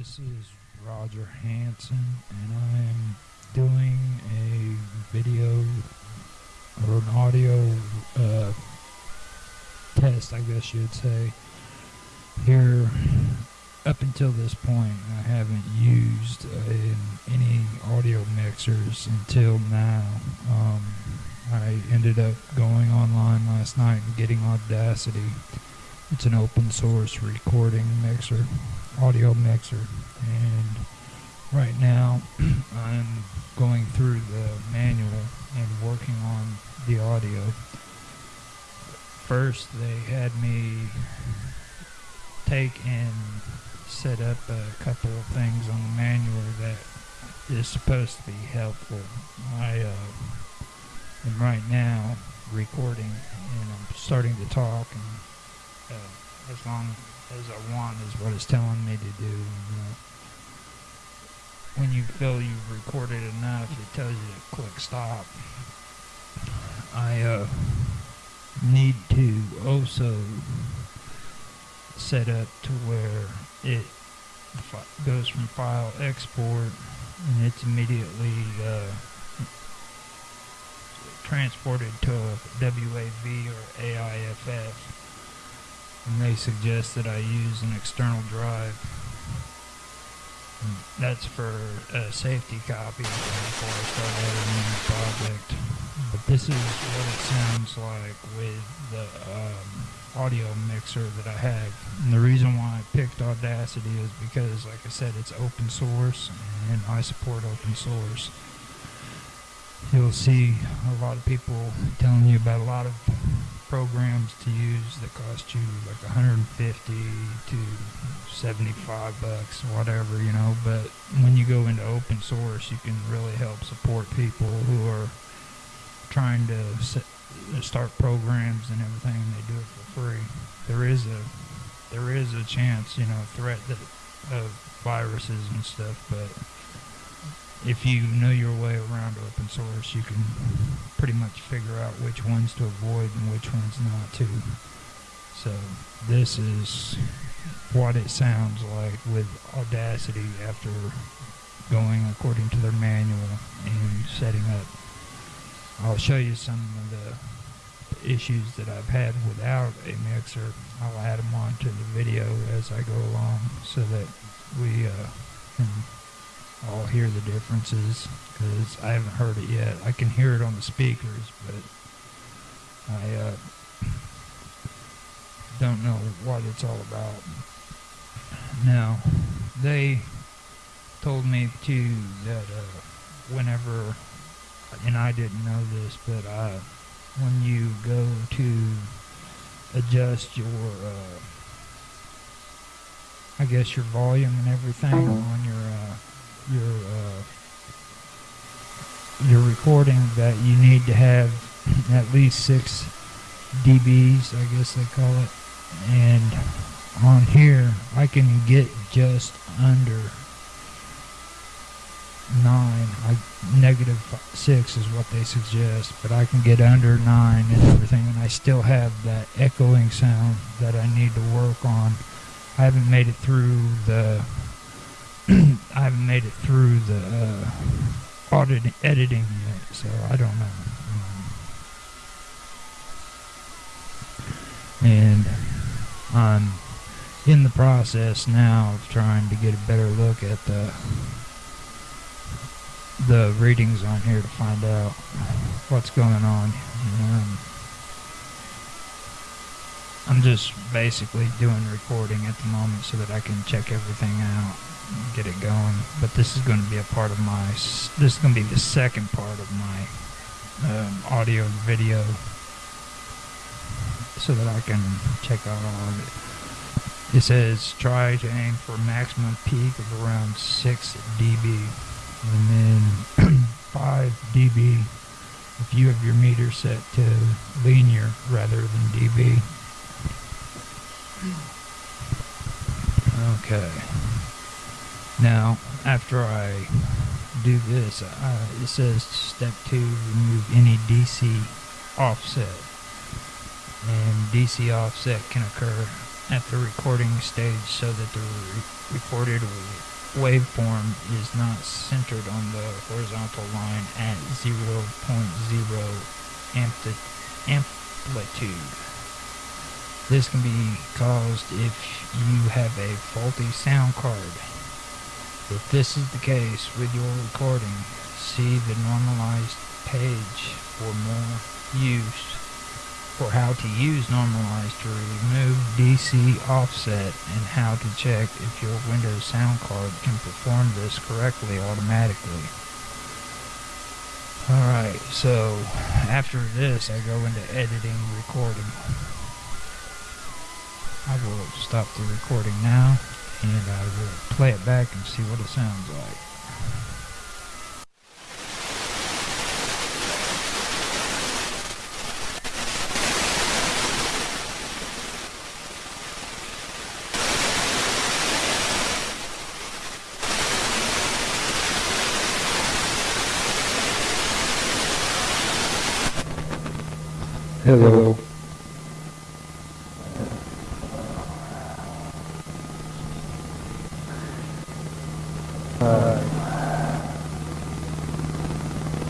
This is Roger Hanson, and I'm doing a video or an audio uh, test, I guess you'd say. Here, up until this point, I haven't used uh, any audio mixers until now. Um, I ended up going online last night and getting Audacity. It's an open source recording mixer, audio mixer, and right now I'm going through the manual and working on the audio. First, they had me take and set up a couple of things on the manual that is supposed to be helpful. I uh, am right now recording and I'm starting to talk and uh, as long as I want is what it's telling me to do. And, uh, when you feel you've recorded enough, it tells you to click stop. I uh, need to also set up to where it goes from file export and it's immediately uh, transported to a WAV or AIFF and they suggest that I use an external drive. That's for a safety copy before I start editing the project. But this is what it sounds like with the um, audio mixer that I have. And the reason why I picked Audacity is because, like I said, it's open source and I support open source. You'll see a lot of people telling you about a lot of programs to use that cost you like 150 to 75 bucks, or whatever, you know. But when you go into open source, you can really help support people who are trying to set, uh, start programs and everything. They do it for free. There is a there is a chance, you know, threat that of viruses and stuff, but if you know your way around open source, you can pretty much figure out which ones to avoid and which ones not to. So this is what it sounds like with Audacity after going according to their manual and setting up. I'll show you some of the issues that I've had without a mixer. I'll add them onto the video as I go along so that we uh, I'll hear the differences because I haven't heard it yet. I can hear it on the speakers, but I uh, don't know what it's all about. Now, they told me too that uh, whenever, and I didn't know this, but uh, when you go to adjust your, uh, I guess your volume and everything on your uh, your uh, your recording that you need to have at least six dBs, I guess they call it. And on here, I can get just under nine. I negative six is what they suggest, but I can get under nine and everything, and I still have that echoing sound that I need to work on. I haven't made it through the I haven't made it through the uh, audit editing yet, so I don't know. And I'm in the process now of trying to get a better look at the the readings on here to find out what's going on. Um, I'm just basically doing recording at the moment so that I can check everything out get it going. But this is going to be a part of my, this is going to be the second part of my um, audio and video so that I can check out all of it. It says try to aim for a maximum peak of around 6 dB and then 5 dB if you have your meter set to linear rather than dB. Okay. Now, after I do this, uh, it says step two, remove any DC offset. And DC offset can occur at the recording stage so that the re- recorded waveform is not centered on the horizontal line at 0.0 ampli- amplitude. This can be caused if you have a faulty sound card. If this is the case with your recording, see the normalized page for more use for how to use normalize to remove DC offset and how to check if your Windows sound card can perform this correctly automatically. Alright, so after this I go into editing recording. I will stop the recording now and I will play it back and see what it sounds like. Hello. Uh,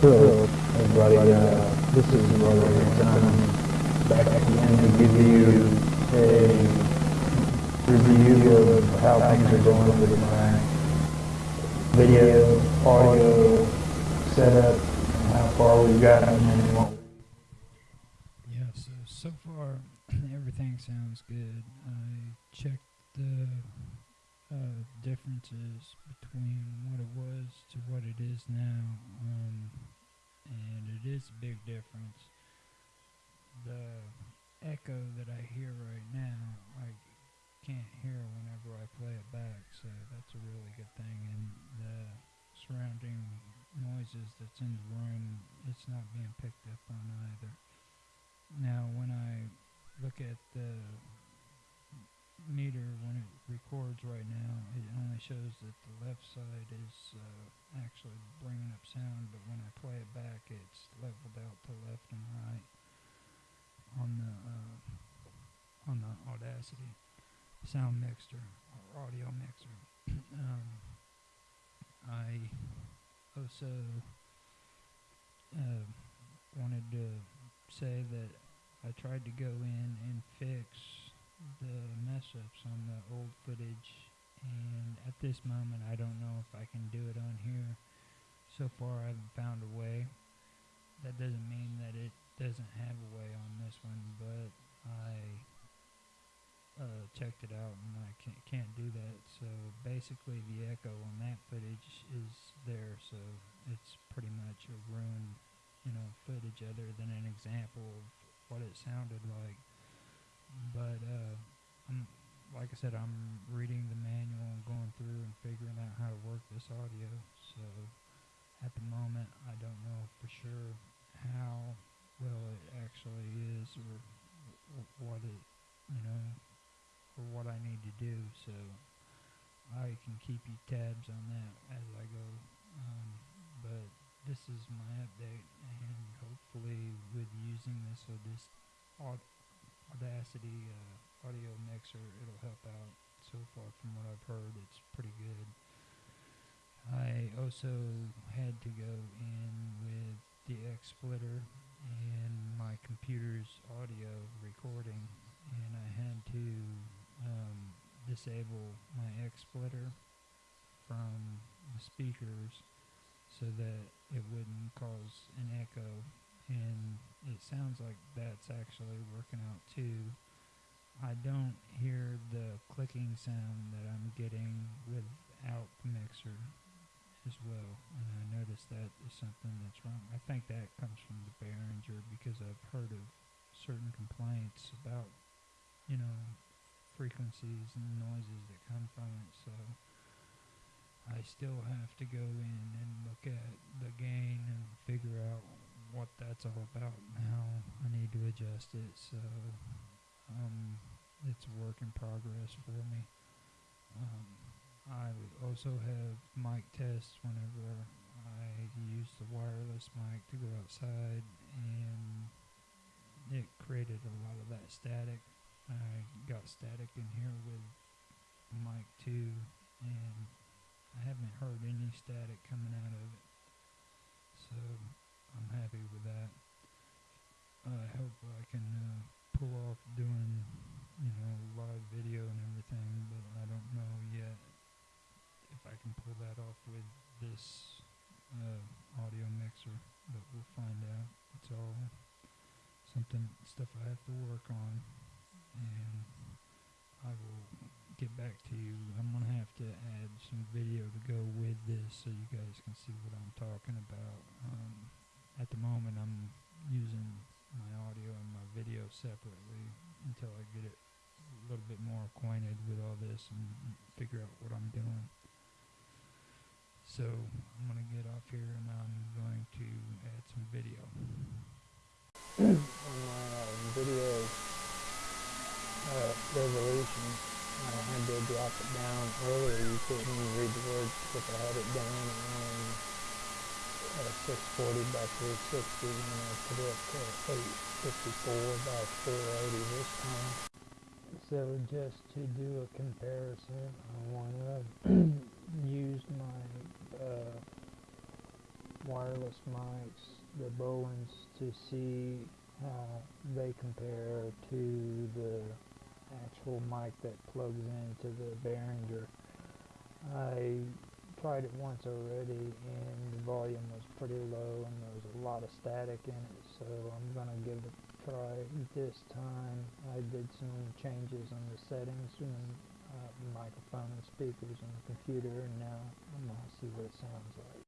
hello, everybody. Uh, this is Roger and I'm back you a review of how things are going with my video, audio setup, and how far we've gotten and what Yeah, so so far everything sounds good. I checked the uh, differences between what it was to what it is now, um, and it is a big difference. Echo that I hear right now, I can't hear whenever I play it back, so that's a really good thing. And the surrounding noises that's in the room, it's not being picked up on either. Now, when I look at the meter when it records right now, it only shows that the left side is uh, actually bringing up sound, but when I play it back, it's leveled out to left and right on the uh, on the Audacity sound mixer or audio mixer. um, I also uh, wanted to say that I tried to go in and fix the mess ups on the old footage, and at this moment, I don't know if I can do it on here. So far, I haven't found a way. That doesn't mean that it doesn't have a way on this one, but I uh, checked it out and I can't, can't do that. So basically, the echo on that footage is there, so it's pretty much a ruined, you know, footage other than an example of what it sounded like. But uh, I'm, like I said, I'm reading the manual and going through and figuring out how to work this audio. So at the moment, I don't know for sure how well it actually is or what it, you know, or what I need to do. So I can keep you tabs on that as I go. Um, but this is my update, and hopefully, with using this or this Audacity uh, audio mixer, it'll help out. So far, from what I've heard, it's pretty good. I also had to go in with the X splitter and my computer's audio recording, and I had to um, disable my X splitter from the speakers so that it wouldn't cause an echo. And it sounds like that's actually working out too. I don't hear the clicking sound that I'm getting without the mixer as well. And I noticed that is something that's wrong. I think that comes from the Behringer because I've heard of certain complaints about, you know, frequencies and noises that come from it. So I still have to go in and look at the gain and figure out what that's all about and how I need to adjust it. So um, it's a work in progress for me. Um, I also have mic tests whenever I use the wireless mic to go outside, and it created a lot of that static I got static in here with mic two, and I haven't heard any static coming out of it. So I'm happy with that. I hope I can uh, pull off doing, you know, live video and everything, but I don't know yet if I can pull that off with this uh, audio mixer. But we'll find out. It's all something stuff I have to work on, and I will get back to you. I'm gonna have to add some video to go with this so you guys can see what I'm talking about. Um, at the moment, I'm using my audio and my video separately until I get it a little bit more acquainted with all this and figure out what I'm doing. So I'm gonna get off here and I'm going to add some video. on my uh, video uh, resolution, I had to drop it down earlier. You couldn't even read the words because I had it down on uh, 640 by 360 and I put it to 854 by 480 this time. So just to do a comparison, I want to use my uh, wireless mics, the Bowens, to see how they compare to the actual mic that plugs into the Behringer. I tried it once already and the volume was pretty low and there was a lot of static in it so I'm gonna give it a try this time. I did some changes on the settings and uh, microphone and speakers on the computer and now I'm gonna see what it sounds like.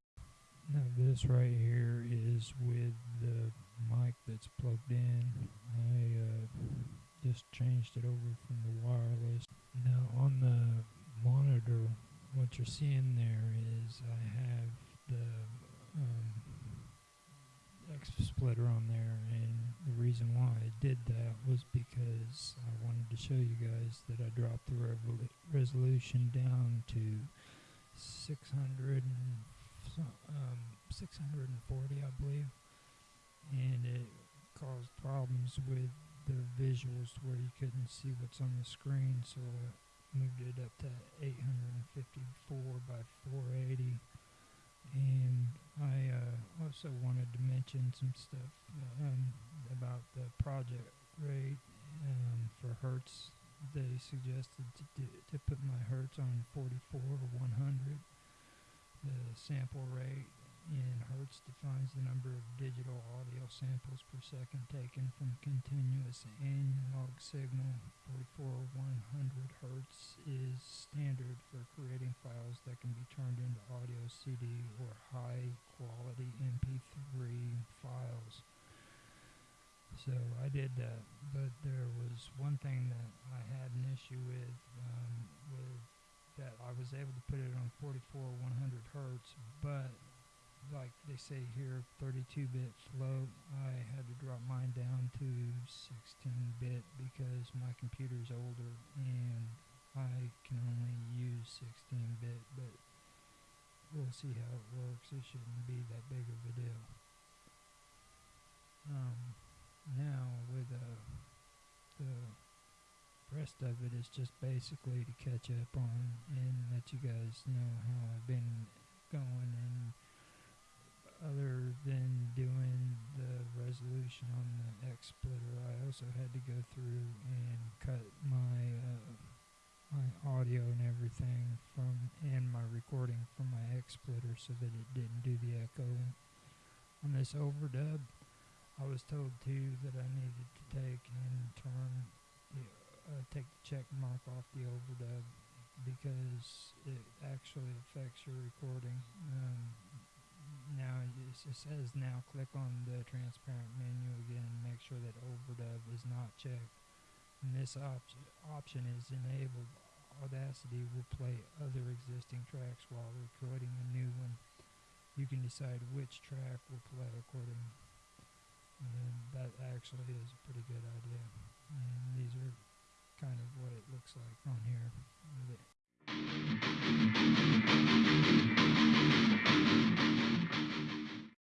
Now this right here is with the mic that's plugged in. I uh, just changed it over from the wireless. Now on the monitor, what you're seeing there is I have the um, X splitter on there, and the reason why I did that was because I wanted to show you guys that I dropped the resolution down to 600 um, 640, I believe, and it caused problems with the visuals where you couldn't see what's on the screen, so I moved it up to 854 by 480. And I uh, also wanted to mention some stuff um, about the project rate um, for Hertz. They suggested to, do, to put my Hertz on 44 or 100 the sample rate in Hertz defines the number of digital audio samples per second taken from continuous analog signal. 44100 Hertz is standard for creating files that can be turned into audio CD or high quality MP3 files. So I did that, but there was one thing that I had an issue with, um, with that I was able to put it on 44100 hertz, but like they say here, 32-bit float. I had to drop mine down to 16-bit because my computer's older and I can only use 16-bit, but we'll see how it works. It shouldn't be that big of a deal. Um, now with uh, the rest of it is just basically to catch up on and let you guys know how I've been going and other than doing the resolution on the X splitter I also had to go through and cut my uh, my audio and everything from and my recording from my X splitter so that it didn't do the echo on this overdub I was told too that I needed to take and turn the uh, take the check mark off the overdub because it actually affects your recording. Um, now it says now click on the Transport menu again and make sure that overdub is not checked. And this op option is enabled. Audacity will play other existing tracks while recording a new one. You can decide which track will play according. And that actually is a pretty good idea. And these are kind of what it looks like on here.